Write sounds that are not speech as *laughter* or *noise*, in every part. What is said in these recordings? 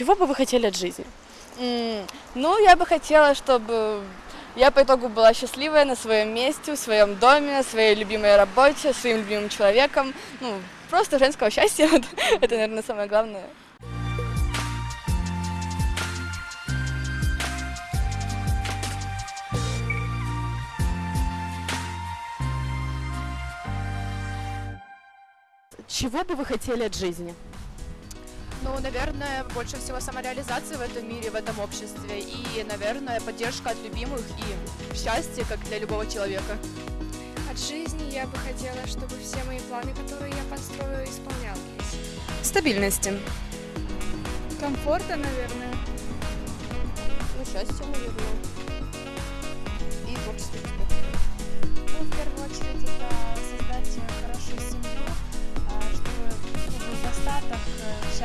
Чего бы вы хотели от жизни? Ну, я бы хотела, чтобы я по итогу была счастливая на своем месте, в своем доме, на своей любимой работе, своим любимым человеком. Ну, просто женского счастья. *laughs* Вот Это, наверное, самое главное. Чего бы вы хотели от жизни? Ну, наверное, больше всего самореализации в этом мире, в этом обществе. И, наверное, поддержка от любимых и счастье, как для любого человека. От жизни я бы хотела, чтобы все мои планы, которые я подстрою, исполнялись. Стабильности. Комфорта, наверное. Ну, счастье, наверное.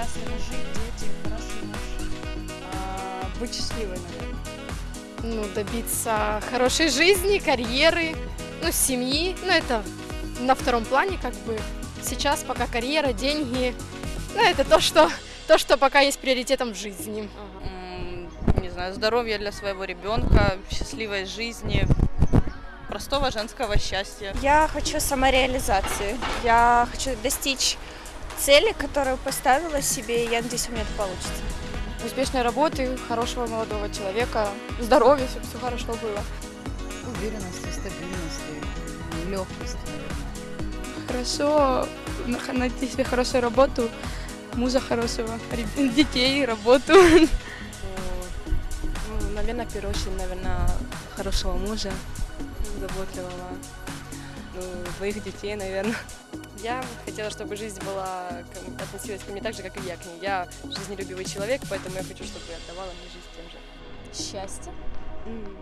Счастливо жить, дети, хороший муж. быть счастливой, наверное. ну, добиться хорошей жизни, карьеры, ну, семьи. Ну, это на втором плане, как бы. Сейчас пока карьера, деньги. Ну, это то, что, то, что пока есть приоритетом в жизни. М, не знаю, здоровья для своего ребенка, счастливой жизни, простого женского счастья. Я хочу самореализации. Я хочу достичь цели, которую поставила себе, и я надеюсь, у меня это получится. Успешной работы, хорошего молодого человека, здоровья, чтобы все хорошо было. Уверенности, стабильности, легкости, хорошо найти себе хорошую работу, мужа хорошего, детей, работу. Ну, наверное, в первую очередь, наверное, хорошего мужа, заботливого, ну, двоих детей, наверное. Я хотела, чтобы жизнь была, относилась ко мне так же, как и я к ней. Я жизнелюбивый человек, поэтому я хочу, чтобы отдавала мне жизнь тем же. Счастье. М,